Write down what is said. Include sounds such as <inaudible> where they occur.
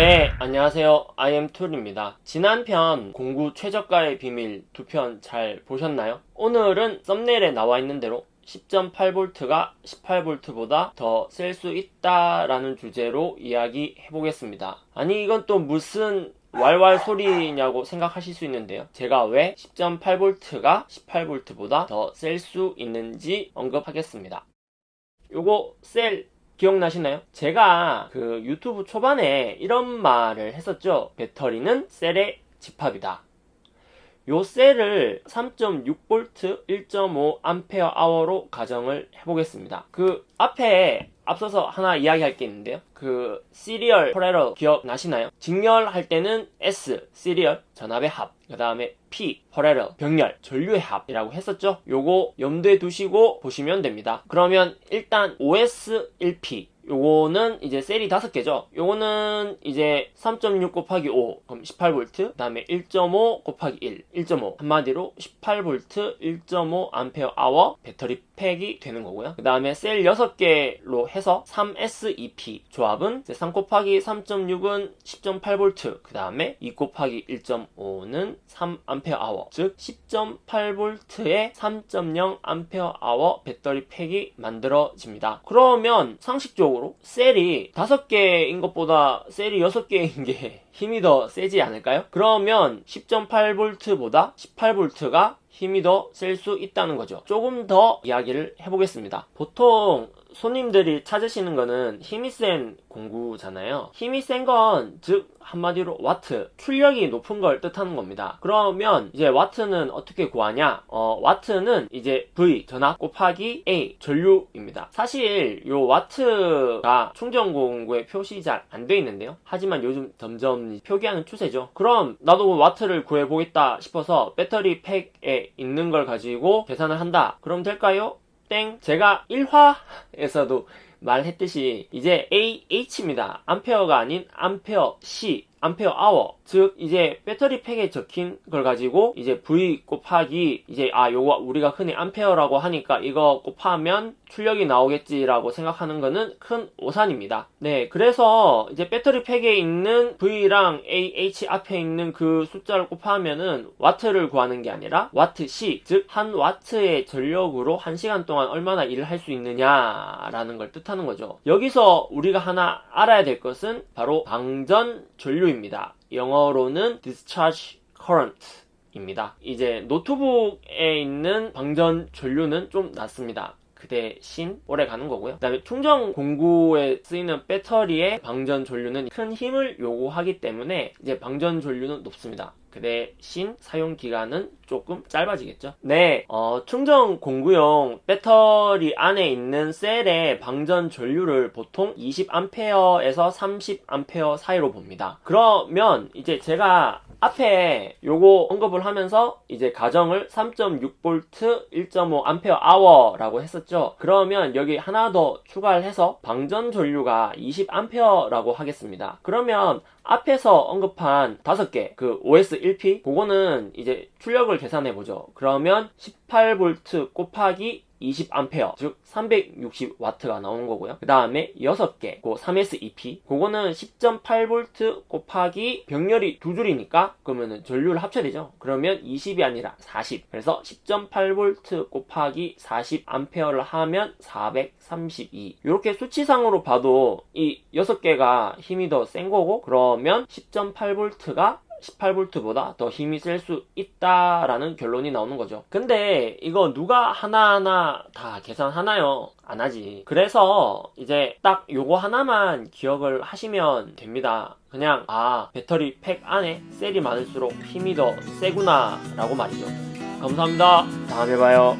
네, 안녕하세요. IM툴입니다. 지난 편 공구 최저가의 비밀 두 편 잘 보셨나요? 오늘은 썸네일에 나와 있는 대로 10.8V가 18V보다 더 셀 수 있다라는 주제로 이야기해 보겠습니다. 아니 이건 또 무슨 왈왈 소리냐고 생각하실 수 있는데요. 제가 왜 10.8V가 18V보다 더 셀 수 있는지 언급하겠습니다. 요거 셀 기억나시나요? 제가 그 유튜브 초반에 이런 말을 했었죠. 배터리는 셀의 집합이다. 요 셀을 3.6V 1.5Ah로 가정을 해보겠습니다. 그 앞에 앞서서 하나 이야기할 게 있는데요. 그 serial parallel 기억나시나요? 직렬할 때는 S serial 전압의 합, 그 다음에 P parallel 병렬 전류의 합이라고 했었죠. 요거 염두에 두시고 보시면 됩니다. 그러면 일단 5S1P 요거는 이제 셀이 다섯 개죠. 요거는 이제 3.6 곱하기 5 그럼 18V 그 다음에 1.5 곱하기 1 1.5 한마디로 18V 1.5 암페어 아워 배터리 팩이 되는 거고요. 그 다음에 셀 6개로 해서 3S2P 조합은 3 곱하기 3.6은 10.8V 그 다음에 2 곱하기 1.5는 3A 아워 즉 10.8V에 3.0 암페어 아워 배터리 팩이 만들어집니다. 그러면 상식적으로 셀이 5개인 것보다 셀이 6개인 게 <laughs> 힘이 더 세지 않을까요? 그러면 10.8V보다 18V가 힘이 더 셀 수 있다는 거죠. 조금 더 이야기를 해보겠습니다. 보통 손님들이 찾으시는 거는 힘이 센 공구잖아요. 힘이 센 건 즉 한마디로 와트, 출력이 높은 걸 뜻하는 겁니다. 그러면 이제 와트는 어떻게 구하냐? 어, 와트는 이제 V 전압 곱하기 A 전류입니다. 사실 요 와트가 충전 공구에 표시 잘 안 돼 있는데요. 하지만 요즘 점점 표기하는 추세죠. 그럼 나도 와트를 구해보겠다 싶어서 배터리 팩에 있는 걸 가지고 계산을 한다. 그럼 될까요? 땡. 제가 1화에서도 말했듯이 이제 AH입니다. 암페어가 아닌 암페어 시 암페어 hour 즉 이제 배터리 팩에 적힌 걸 가지고 이제 V 곱하기 이제 아 요거 우리가 흔히 암페어라고 하니까 이거 곱하면 출력이 나오겠지라고 생각하는 거는 큰 오산입니다. 네 그래서 이제 배터리 팩에 있는 V랑 AH 앞에 있는 그 숫자를 곱하면은 와트를 구하는 게 아니라 와트 C 즉한 와트의 전력으로 한 시간 동안 얼마나 일을 할 수 있느냐라는 걸 뜻하는 거죠. 여기서 우리가 하나 알아야 될 것은 바로 방전 전류 입니다. 영어로는 discharge current 입니다. 이제 노트북에 있는 방전 전류는 좀 낮습니다. 그 대 신 오래 가는 거고요. 그 다음에 충전 공구에 쓰이는 배터리의 방전 전류는 큰 힘을 요구하기 때문에 이제 방전 전류는 높습니다. 그 대신 사용 기간은 조금 짧아지겠죠. 네, 어, 충전 공구용 배터리 안에 있는 셀의 방전 전류를 보통 20A에서 30A 사이로 봅니다. 그러면 이제 제가 앞에 요거 언급을 하면서 이제 가정을 3.6V 1.5Ah라고 했었죠. 그러면 여기 하나 더 추가를 해서 방전 전류가 20A라고 하겠습니다. 그러면 앞에서 언급한 5개 그 OS1P 그거는 이제 출력을 계산해 보죠. 그러면 18V 곱하기 20A 즉 360W가 나오는 거고요. 그 다음에 6개 그 3S2P 그거는 10.8V 곱하기 병렬이 두 줄이니까 그러면은 전류를 합쳐야 되죠. 그러면 20이 아니라 40 그래서 10.8V 곱하기 40A를 하면 432 이렇게 수치상으로 봐도 이 6개가 힘이 더 센 거고 그러면 10.8V가 18V보다 더 힘이 셀 수 있다라는 결론이 나오는 거죠. 근데 이거 누가 하나하나 다 계산하나요? 안 하지. 그래서 이제 딱 요거 하나만 기억을 하시면 됩니다. 그냥 아 배터리 팩 안에 셀이 많을수록 힘이 더 세구나 라고 말이죠. 감사합니다. 다음에 봐요.